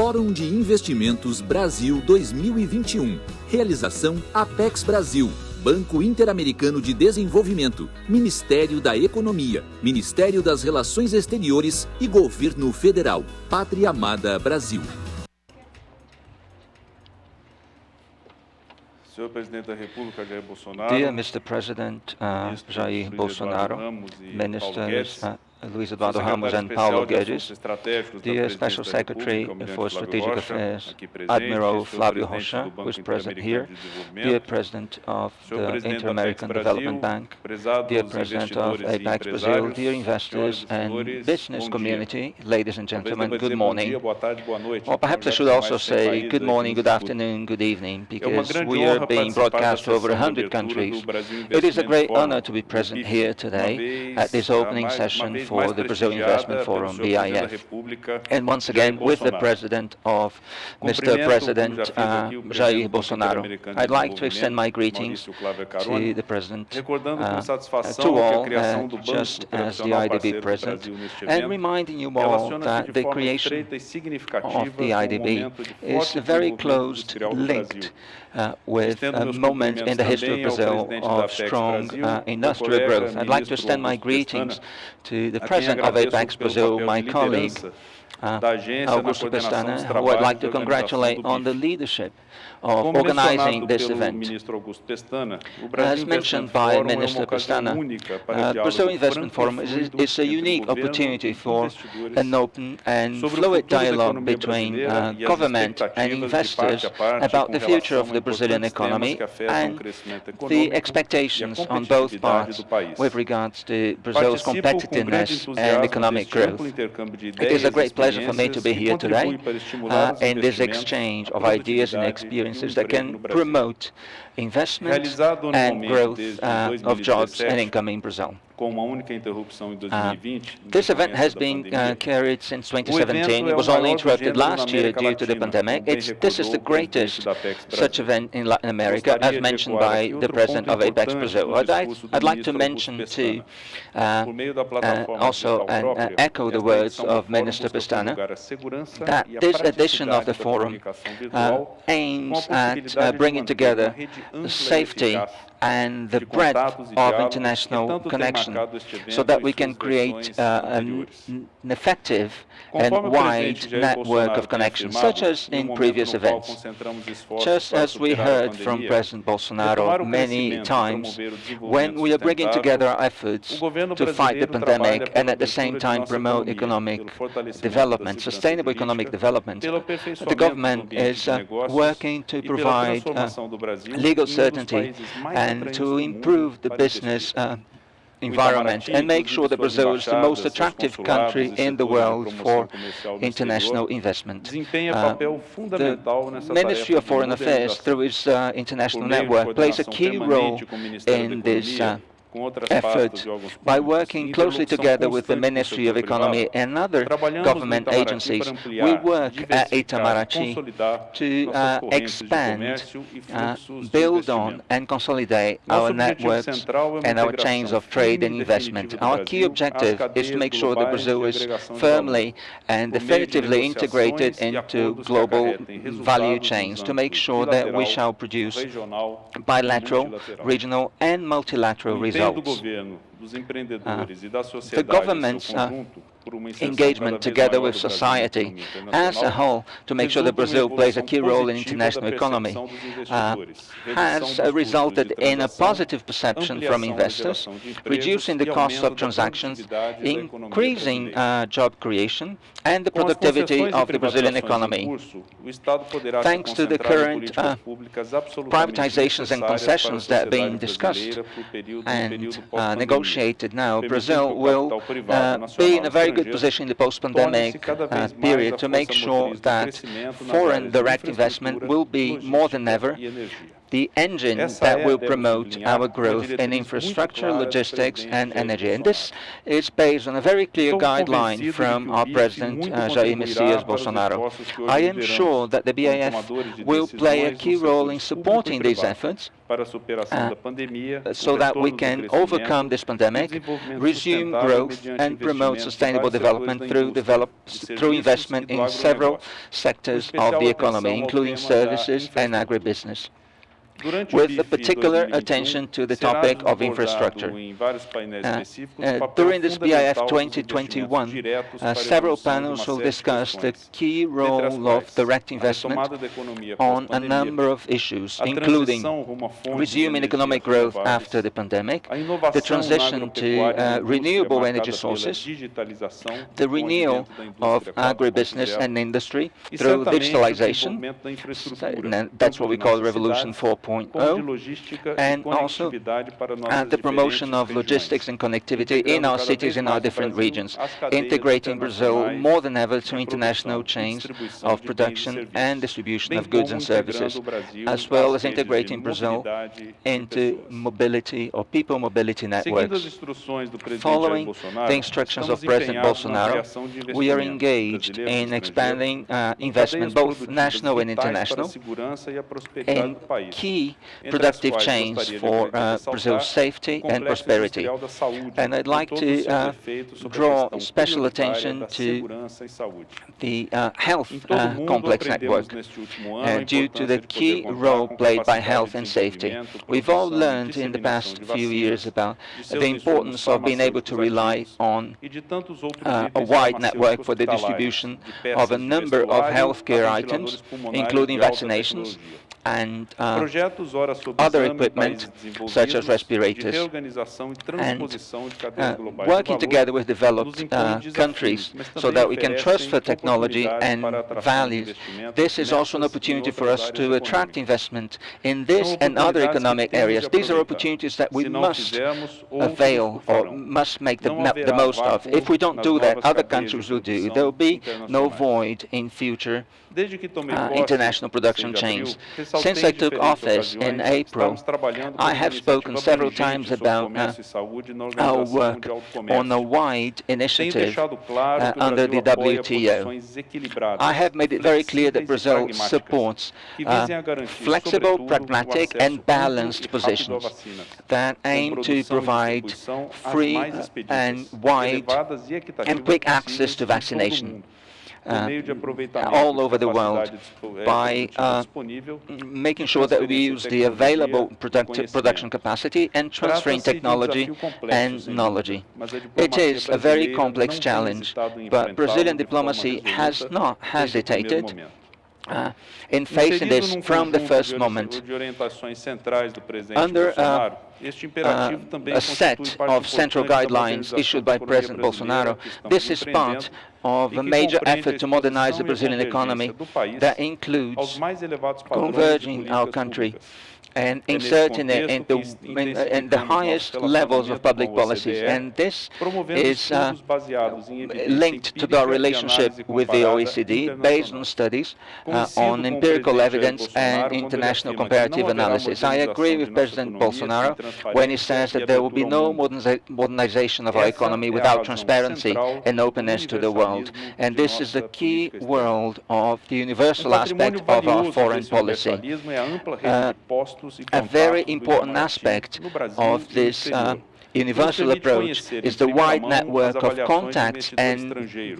Fórum de Investimentos Brasil 2021. Realização Apex Brasil. Banco Interamericano de Desenvolvimento, Ministério da Economia, Ministério das Relações Exteriores e Governo Federal. Pátria Amada Brasil. Senhor Presidente da República, Jair Bolsonaro. Dear Mr. President uh, Jair Bolsonaro, Ministers uh, Luiz Eduardo Ramos and Paulo Guedes, dear Special Secretary for Strategic Affairs, Admiral Flavio Rocha, who is present here, dear President of the Inter-American Development Bank, dear President of APEX Brazil, dear investors and business community, ladies and gentlemen, good morning. Or perhaps I should also say good morning, good afternoon, good evening, because we are being broadcast to over 100 countries. It is a great honor to be present here today at this opening session for the Brazil Investment Forum, BIF. And once again, with the President of Mr. President uh, Jair Bolsonaro. I'd like to extend my greetings to the President, uh, to all, uh, just as the IDB President, and reminding you all that the creation of the IDB is very closely linked uh, with a moment in the history of Brazil of strong uh, industrial growth. I'd like to extend my greetings to the President of Apex Brazil, my colleague, uh, Augusto Pestana, who I'd like to congratulate on the leadership of organizing this event. As mentioned by Minister Pestana, uh, Brazil Investment Forum is, is, a unique opportunity for an open and fluid dialogue between uh, government and investors about the future of the Brazilian economy and the expectations on both parts with regards to Brazil's competitiveness and economic growth. It is a great pleasure for me to be here today uh, in this exchange of ideas and experiences that can promote investment and growth uh, of jobs and income in Brazil. Uh, this event has been uh, carried since 2017. It was only interrupted last year due to the pandemic. It's, this is the greatest such event in Latin America, as mentioned by the president of Apex Brazil. I'd, I'd like to mention too, uh, uh also and uh, echo the words of Minister Pestana, that this edition of the forum uh, aims at bringing together safety and the breadth of international connection so that we can create uh, an, an, effective and wide network of connections, such as in previous events. Just as we heard from President Bolsonaro many times, when we are bringing together our efforts to fight the pandemic and at the same time promote economic development, sustainable economic development, the government is uh, working to provide uh, legal certainty and to improve the business uh, environment and make sure that Brazil is the most attractive country in the world for international investment. Uh, the Ministry of Foreign Affairs, through its uh, international network, plays a key role in this uh, effort by working closely together with the Ministry of Economy and other government agencies. We work at Itamaraty to uh, expand, uh, build on and consolidate our networks and our chains of trade and investment. Our key objective is to make sure that Brazil is firmly and definitively integrated into global value chains, to make sure that we shall produce bilateral, regional and multilateral results Do governo. Results. Uh, the government's uh, engagement together with society as a whole to make sure that Brazil plays a key role in international economy uh, has resulted in a positive perception from investors, reducing the cost of transactions, increasing uh, job creation, and the productivity of the Brazilian economy. Thanks to the current uh, privatizations and concessions that are being discussed and uh, negotiated now, Brazil will uh, be in a very good position in the post-pandemic uh, period to make sure that foreign direct investment will be more than ever the engine that will promote our growth in infrastructure, logistics, and energy. And this is based on a very clear guideline from our President, uh, Jair Messias Bolsonaro. I am sure that the BIF will play a key role in supporting these efforts uh, so that we can overcome this pandemic, resume growth, and promote sustainable development through, develop, through investment in several sectors of the economy, including services and agribusiness with a particular attention to the topic of infrastructure. Uh, uh, during this BIF 2021, uh, several panels will discuss the key role of direct investment on a number of issues, including resuming economic growth after the pandemic, the transition to uh, renewable energy sources, the renewal of agribusiness and industry through digitalization, that's what we call the Revolution 4.0, 4.0, and also uh, the promotion of logistics and connectivity in our cities in our different regions, integrating Brazil more than ever to international chains of production and distribution of goods and services, as well as integrating Brazil into mobility or people mobility networks. Following the instructions of President Bolsonaro, we are engaged in expanding uh, investment, both national and international, in key key productive chains for uh, Brazil's safety and prosperity. And I'd like to uh, draw special attention to the uh, health uh, complex network uh, due to the key role played by health and safety. We've all learned in the past few years about the importance of being able to rely on uh, a wide network for the distribution of a number of healthcare items, including vaccinations, and uh, other equipment such as respirators. And uh, working together with developed uh, countries so that we can transfer technology and values. This is also an opportunity for us to attract investment in this and other economic areas. These are opportunities that we must avail or must make the, the most of. If we don't do that, other countries will do. There will be no void in future uh, international production chains. Since I took office in April, I have spoken several times about uh, our work on a wide initiative uh, under the WTO. I have made it very clear that Brazil supports uh, flexible, pragmatic and balanced positions that aim to provide free and wide and quick access to vaccination Uh, uh, all over the world by uh, making sure that we use the available production capacity and transferring technology and knowledge. It is a very complex challenge, but Brazilian diplomacy has not hesitated uh, in facing this from the first moment. Under uh, uh, a set of central guidelines issued by President Bolsonaro, this is part of a major effort to modernize the Brazilian economy that includes converging our country and inserting it in the, in, in the highest levels of public policies. And this is uh, linked to our relationship with the OECD based on studies uh, on empirical evidence and international comparative analysis. I agree with President Bolsonaro when he says that there will be no modernization of our economy without transparency and openness to the world. And this is the key world of the universal aspect of our foreign policy. Uh, a very important aspect of this uh, universal approach is the wide network of contacts and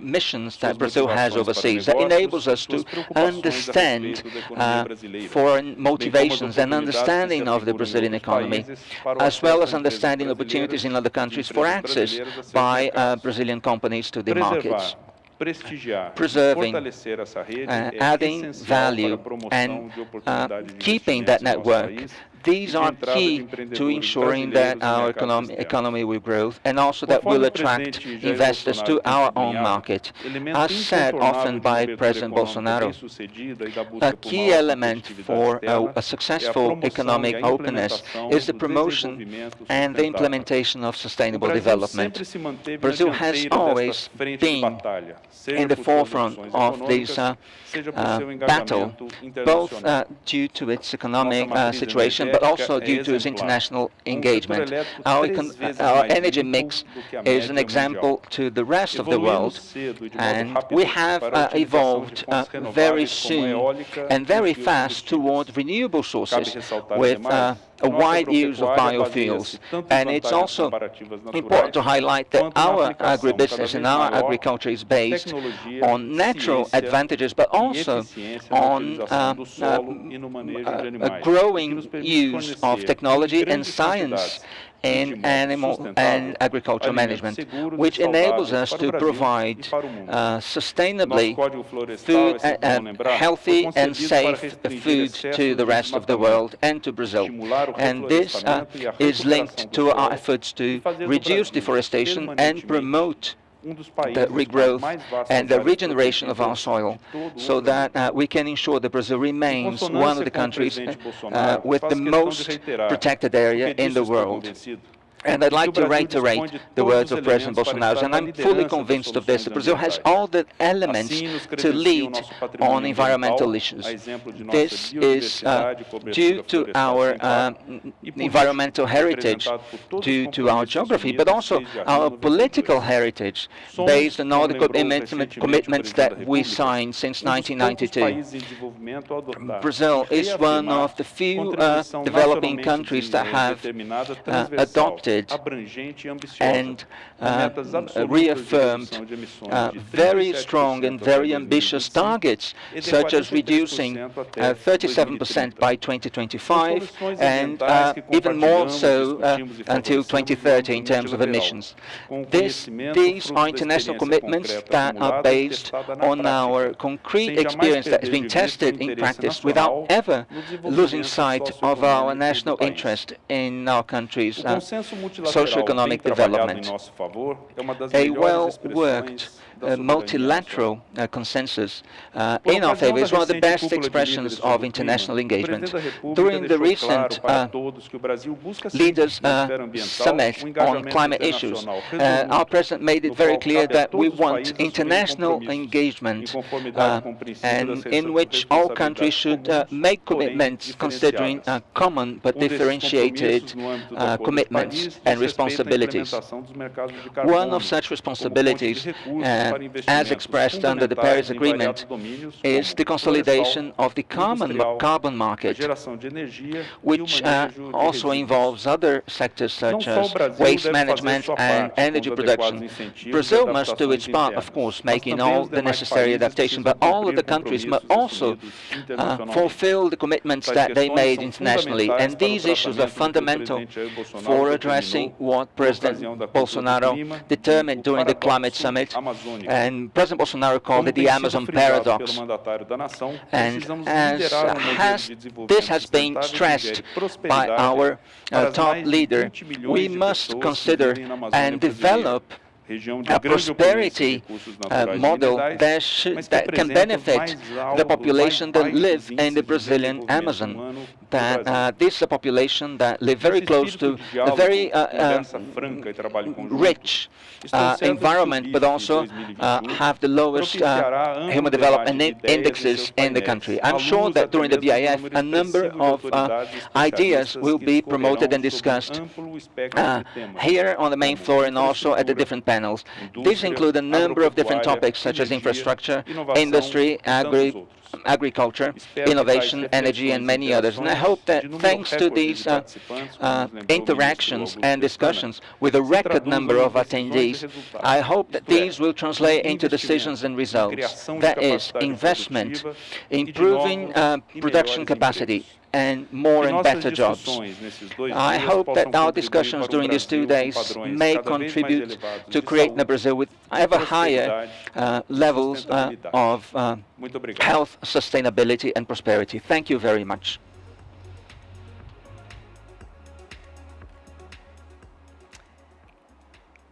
missions that Brazil has overseas. That enables us to understand uh, foreign motivations and understanding of the Brazilian economy, as well as understanding opportunities in other countries for access by uh, Brazilian companies to the markets preserving, uh, adding value and uh, keeping that network these are key to ensuring that our economy, economy will grow and also that will attract investors to our own market. As said often by President Bolsonaro, a key element for a, a successful economic openness is the promotion and the implementation of sustainable development. Brazil has always been in the forefront of this uh, uh, battle, both uh, due to its economic uh, situation, but also due to its international engagement. Our, our energy mix is an example to the rest of the world, and we have uh, evolved uh, very soon and very fast toward renewable sources with a wide use of biofuels. And it's also important to highlight that our agribusiness and our agriculture is based on natural advantages, but also on uh, uh, a growing use of technology and science in animal and agriculture management, which enables us to provide uh, sustainably food, uh, uh, healthy and safe food to the rest of the world and to Brazil. And this uh, is linked to our efforts to reduce deforestation and promote the regrowth and the regeneration of our soil so that uh, we can ensure that Brazil remains one of the countries uh, with the most protected area in the world. And I'd like to reiterate the words of President Bolsonaro, and I'm fully convinced of this. Brazil has all the elements to lead on environmental issues. This is uh, due to our uh, environmental heritage, due to our geography, but also our political heritage, based on all the commitments that we signed since 1992. Brazil is one of the few uh, developing countries that have uh, and uh, reaffirmed uh, very strong and very ambitious targets, such as reducing 37% uh, by 2025 and uh, even more so uh, until 2030 in terms of emissions. This, these are international commitments that are based on our concrete experience that has been tested in practice without ever losing sight of our national interest in our country's socioeconomic development. A well-worked uh, multilateral uh, consensus uh, in our favor. is one of the best expressions of international engagement. During the recent uh, Leaders uh, Summit on climate issues, uh, our President made it very clear that we want international engagement and in which all countries should make commitments considering common but differentiated commitments and responsibilities. One of such responsibilities as expressed under the Paris Agreement, is the consolidation of the carbon, carbon market, which uh, also involves other sectors such as waste management and energy production. Brazil must do its part, of course, making all the necessary adaptation, but all of the countries must also uh, fulfill the commitments that they made internationally. And these issues are fundamental for addressing what President Bolsonaro determined during the climate summit. And President Bolsonaro called it the Amazon paradox. And as has, this has been stressed by our uh, top leader, we must consider and develop a prosperity uh, model that, should, that can benefit the population that live in the Brazilian Amazon. That uh, this is a population that live very close to a very uh, uh rich uh, environment, but also uh, have the lowest human development indexes in the country. I'm sure that during the BIF, a number of ideas will be promoted and discussed here on the main floor and also at the different panels panels. These include a number of different topics such as infrastructure, industry, agri agriculture, innovation, energy, and many others. And I hope that thanks to these uh, uh, interactions and discussions with a record number of attendees, I hope that these will translate into decisions and results. That is, investment, improving uh, production capacity, and more and better jobs. I hope that our discussions during these two days may contribute to creating a Brazil with ever higher uh, levels uh, of uh, health, sustainability and prosperity. Thank you very much.